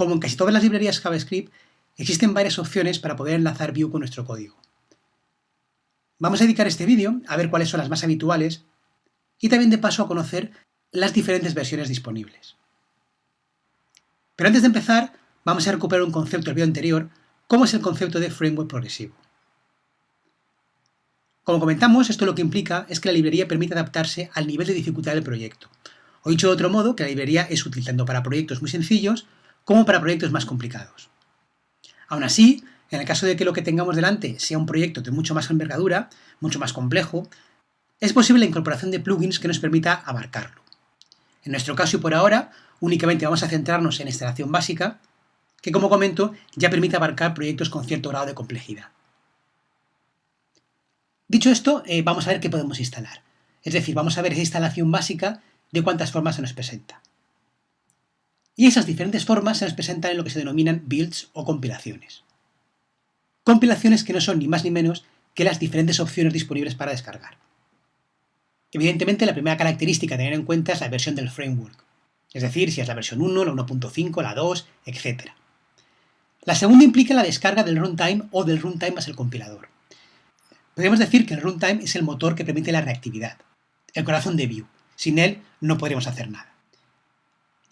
Como en casi todas las librerías JavaScript, existen varias opciones para poder enlazar Vue con nuestro código. Vamos a dedicar este vídeo a ver cuáles son las más habituales y también de paso a conocer las diferentes versiones disponibles. Pero antes de empezar, vamos a recuperar un concepto del vídeo anterior, como es el concepto de framework progresivo. Como comentamos, esto lo que implica es que la librería permite adaptarse al nivel de dificultad del proyecto. O dicho de otro modo, que la librería es útil tanto para proyectos muy sencillos como para proyectos más complicados. Aún así, en el caso de que lo que tengamos delante sea un proyecto de mucho más envergadura, mucho más complejo, es posible la incorporación de plugins que nos permita abarcarlo. En nuestro caso y por ahora, únicamente vamos a centrarnos en instalación básica, que como comento, ya permite abarcar proyectos con cierto grado de complejidad. Dicho esto, eh, vamos a ver qué podemos instalar. Es decir, vamos a ver esa instalación básica de cuántas formas se nos presenta. Y esas diferentes formas se nos presentan en lo que se denominan builds o compilaciones. Compilaciones que no son ni más ni menos que las diferentes opciones disponibles para descargar. Evidentemente, la primera característica a tener en cuenta es la versión del framework, es decir, si es la versión 1, la 1.5, la 2, etc. La segunda implica la descarga del runtime o del runtime más el compilador. Podríamos decir que el runtime es el motor que permite la reactividad, el corazón de Vue. Sin él no podremos hacer nada.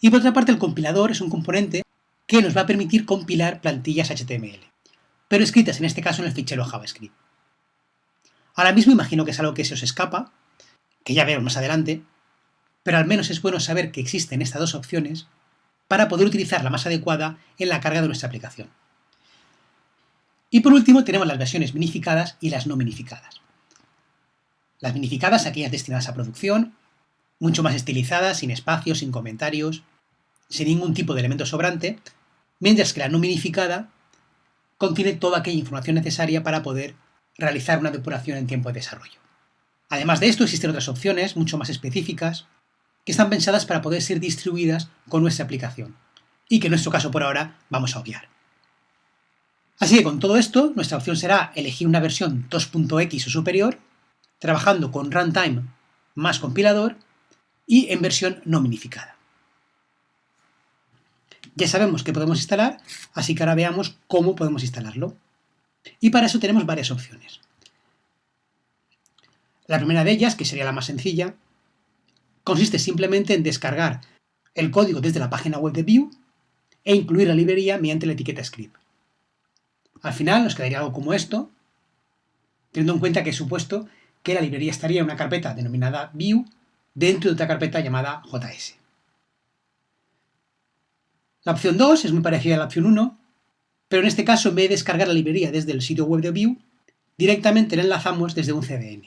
Y por otra parte, el compilador es un componente que nos va a permitir compilar plantillas HTML, pero escritas en este caso en el fichero JavaScript. Ahora mismo imagino que es algo que se os escapa, que ya veremos más adelante, pero al menos es bueno saber que existen estas dos opciones para poder utilizar la más adecuada en la carga de nuestra aplicación. Y por último tenemos las versiones minificadas y las no minificadas. Las minificadas, aquellas destinadas a producción, mucho más estilizadas, sin espacios, sin comentarios, sin ningún tipo de elemento sobrante, mientras que la no minificada contiene toda aquella información necesaria para poder realizar una depuración en tiempo de desarrollo. Además de esto, existen otras opciones, mucho más específicas, que están pensadas para poder ser distribuidas con nuestra aplicación, y que en nuestro caso por ahora vamos a obviar. Así que con todo esto, nuestra opción será elegir una versión 2.x o superior, trabajando con runtime más compilador y en versión no minificada. Ya sabemos que podemos instalar, así que ahora veamos cómo podemos instalarlo. Y para eso tenemos varias opciones. La primera de ellas, que sería la más sencilla, consiste simplemente en descargar el código desde la página web de Vue e incluir la librería mediante la etiqueta script. Al final nos quedaría algo como esto, teniendo en cuenta que he supuesto que la librería estaría en una carpeta denominada view dentro de otra carpeta llamada js. La opción 2 es muy parecida a la opción 1, pero en este caso en vez de descargar la librería desde el sitio web de Vue, directamente la enlazamos desde un CDN.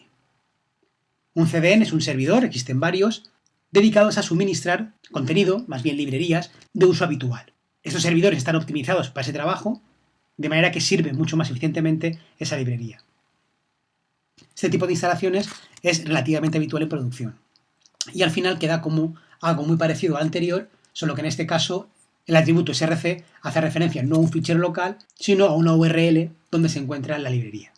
Un CDN es un servidor, existen varios, dedicados a suministrar contenido, más bien librerías, de uso habitual. Estos servidores están optimizados para ese trabajo de manera que sirve mucho más eficientemente esa librería. Este tipo de instalaciones es relativamente habitual en producción. Y al final queda como algo muy parecido al anterior, solo que en este caso el atributo src hace referencia no a un fichero local, sino a una URL donde se encuentra la librería.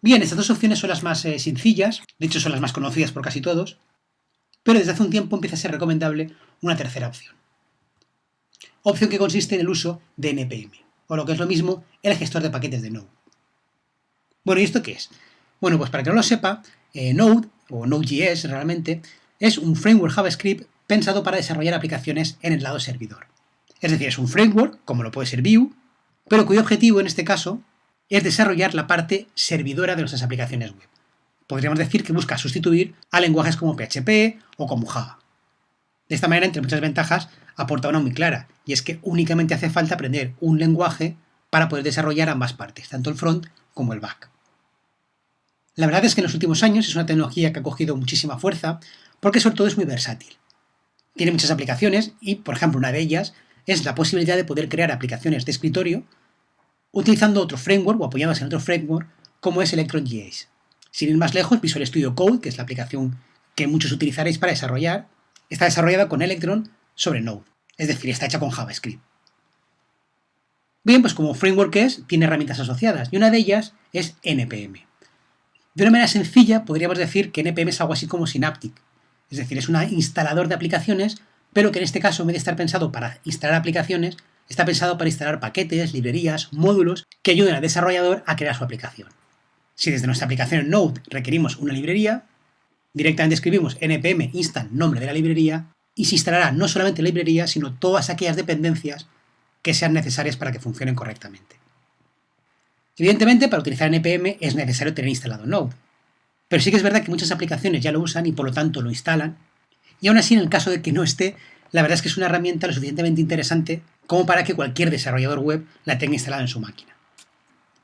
Bien, estas dos opciones son las más eh, sencillas, de hecho son las más conocidas por casi todos, pero desde hace un tiempo empieza a ser recomendable una tercera opción opción que consiste en el uso de NPM, o lo que es lo mismo, el gestor de paquetes de Node. Bueno, ¿y esto qué es? Bueno, pues para que no lo sepa, eh, Node, o Node.js realmente, es un framework JavaScript pensado para desarrollar aplicaciones en el lado servidor. Es decir, es un framework, como lo puede ser Vue, pero cuyo objetivo en este caso es desarrollar la parte servidora de nuestras aplicaciones web. Podríamos decir que busca sustituir a lenguajes como PHP o como Java. De esta manera, entre muchas ventajas, aporta una muy clara, y es que únicamente hace falta aprender un lenguaje para poder desarrollar ambas partes, tanto el front como el back. La verdad es que en los últimos años es una tecnología que ha cogido muchísima fuerza porque sobre todo es muy versátil. Tiene muchas aplicaciones y, por ejemplo, una de ellas es la posibilidad de poder crear aplicaciones de escritorio utilizando otro framework o apoyadas en otro framework como es Electron.js. Sin ir más lejos, Visual Studio Code, que es la aplicación que muchos utilizaréis para desarrollar, está desarrollada con Electron sobre Node, es decir, está hecha con JavaScript. Bien, pues como framework es, tiene herramientas asociadas, y una de ellas es NPM. De una manera sencilla, podríamos decir que NPM es algo así como Synaptic, es decir, es un instalador de aplicaciones pero que en este caso, en vez de estar pensado para instalar aplicaciones, está pensado para instalar paquetes, librerías, módulos que ayuden al desarrollador a crear su aplicación. Si desde nuestra aplicación Node requerimos una librería, directamente escribimos npm install nombre de la librería y se instalará no solamente la librería, sino todas aquellas dependencias que sean necesarias para que funcionen correctamente. Evidentemente, para utilizar npm es necesario tener instalado Node, pero sí que es verdad que muchas aplicaciones ya lo usan y por lo tanto lo instalan, y aún así en el caso de que no esté, la verdad es que es una herramienta lo suficientemente interesante como para que cualquier desarrollador web la tenga instalada en su máquina.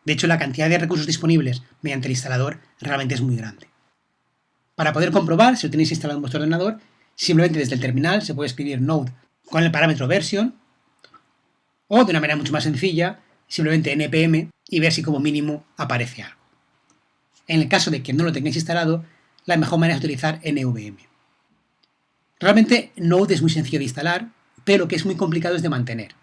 De hecho, la cantidad de recursos disponibles mediante el instalador realmente es muy grande. Para poder comprobar si lo tenéis instalado en vuestro ordenador, simplemente desde el terminal se puede escribir node con el parámetro version o de una manera mucho más sencilla, simplemente npm y ver si como mínimo aparece algo. En el caso de que no lo tengáis instalado, la mejor manera es utilizar NVM. Realmente Node es muy sencillo de instalar, pero lo que es muy complicado es de mantener.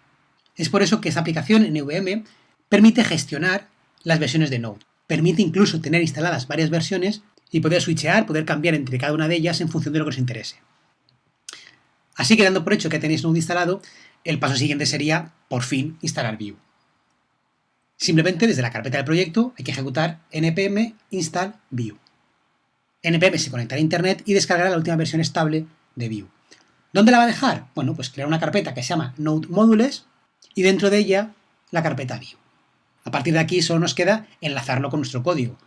Es por eso que esta aplicación NVM permite gestionar las versiones de Node. Permite incluso tener instaladas varias versiones y poder switchear, poder cambiar entre cada una de ellas en función de lo que os interese. Así que dando por hecho que tenéis Node instalado, el paso siguiente sería, por fin, instalar Vue. Simplemente desde la carpeta del proyecto hay que ejecutar npm install Vue. npm se conectará a internet y descargará la última versión estable de Vue. ¿Dónde la va a dejar? Bueno, pues crear una carpeta que se llama Node Modules y dentro de ella la carpeta Vue. A partir de aquí solo nos queda enlazarlo con nuestro código.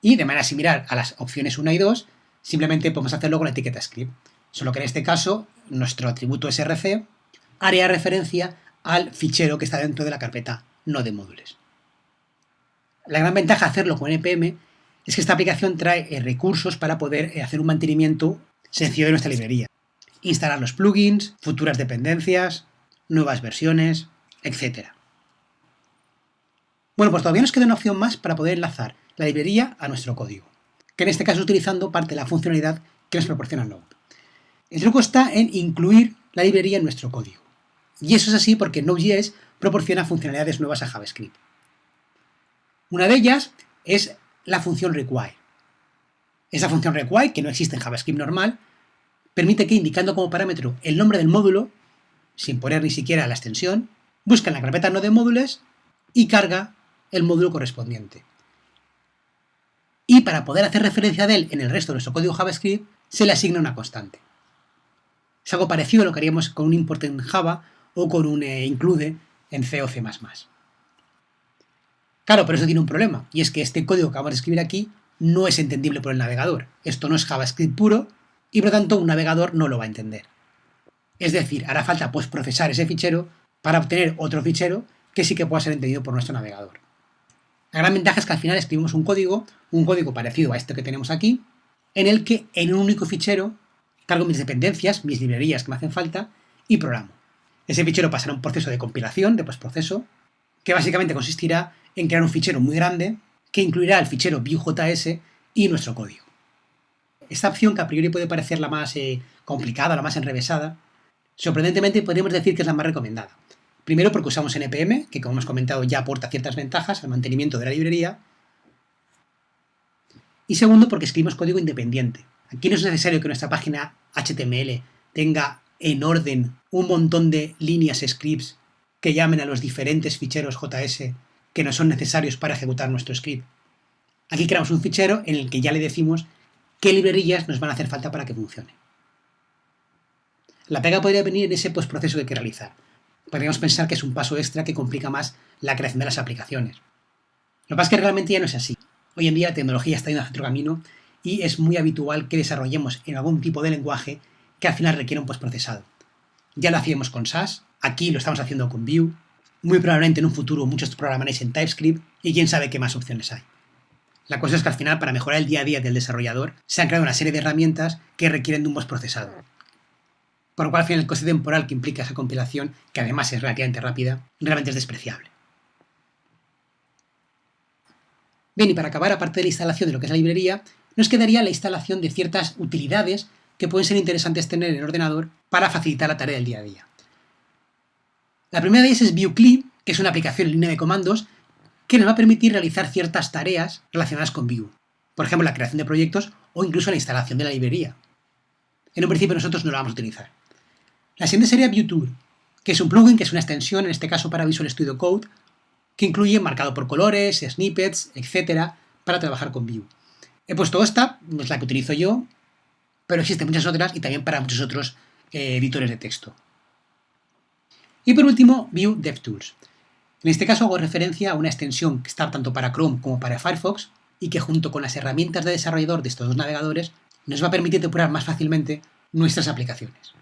Y de manera similar a las opciones 1 y 2, simplemente podemos hacerlo con la etiqueta script. Solo que en este caso, nuestro atributo src haría referencia al fichero que está dentro de la carpeta Node Modules. La gran ventaja de hacerlo con npm es que esta aplicación trae eh, recursos para poder eh, hacer un mantenimiento sencillo de nuestra librería. Instalar los plugins, futuras dependencias, nuevas versiones, etc. Bueno, pues todavía nos queda una opción más para poder enlazar la librería a nuestro código, que en este caso utilizando parte de la funcionalidad que nos proporciona Node. El truco está en incluir la librería en nuestro código. Y eso es así porque Node.js proporciona funcionalidades nuevas a JavaScript. Una de ellas es la función require. Esa función require, que no existe en JavaScript normal, permite que indicando como parámetro el nombre del módulo, sin poner ni siquiera la extensión, busca en la carpeta no de módulos y carga el módulo correspondiente. Y para poder hacer referencia de él en el resto de nuestro código JavaScript, se le asigna una constante. Es algo parecido a lo que haríamos con un import en Java o con un eh, include en C o C++. Claro, pero eso tiene un problema, y es que este código que vamos a escribir aquí no es entendible por el navegador. Esto no es JavaScript puro, y por lo tanto un navegador no lo va a entender. Es decir, hará falta pues procesar ese fichero para obtener otro fichero que sí que pueda ser entendido por nuestro navegador. La gran ventaja es que al final escribimos un código, un código parecido a este que tenemos aquí, en el que en un único fichero cargo mis dependencias, mis librerías que me hacen falta y programo. Ese fichero pasará un proceso de compilación, de postproceso, que básicamente consistirá en crear un fichero muy grande que incluirá el fichero Vue.js y nuestro código. Esta opción, que a priori puede parecer la más eh, complicada, la más enrevesada, sorprendentemente podríamos decir que es la más recomendada. Primero porque usamos NPM, que como hemos comentado ya aporta ciertas ventajas al mantenimiento de la librería. Y segundo porque escribimos código independiente. Aquí no es necesario que nuestra página HTML tenga en orden un montón de líneas scripts que llamen a los diferentes ficheros JS que no son necesarios para ejecutar nuestro script. Aquí creamos un fichero en el que ya le decimos qué librerías nos van a hacer falta para que funcione. La pega podría venir en ese postproceso que hay que realizar. Podríamos pensar que es un paso extra que complica más la creación de las aplicaciones. Lo que pasa es que realmente ya no es así. Hoy en día la tecnología está yendo hacia otro camino y es muy habitual que desarrollemos en algún tipo de lenguaje que al final requiere un postprocesado. Ya lo hacíamos con SAS, Aquí lo estamos haciendo con Vue. Muy probablemente en un futuro muchos programaréis en TypeScript y quién sabe qué más opciones hay. La cosa es que al final, para mejorar el día a día del desarrollador, se han creado una serie de herramientas que requieren de un postprocesado. Por lo cual, al final, el coste temporal que implica esa compilación, que además es relativamente rápida, realmente es despreciable. Bien, y para acabar, aparte de la instalación de lo que es la librería, nos quedaría la instalación de ciertas utilidades que pueden ser interesantes tener en el ordenador para facilitar la tarea del día a día. La primera de ellas es VueCli, que es una aplicación en línea de comandos que nos va a permitir realizar ciertas tareas relacionadas con Vue. Por ejemplo, la creación de proyectos o incluso la instalación de la librería. En un principio nosotros no la vamos a utilizar. La siguiente sería ViewTour, que es un plugin que es una extensión, en este caso para Visual Studio Code, que incluye marcado por colores, snippets, etcétera, para trabajar con Vue. He puesto esta, es la que utilizo yo, pero existen muchas otras y también para muchos otros eh, editores de texto. Y por último, Vue DevTools. En este caso hago referencia a una extensión que está tanto para Chrome como para Firefox y que junto con las herramientas de desarrollador de estos dos navegadores nos va a permitir depurar más fácilmente nuestras aplicaciones.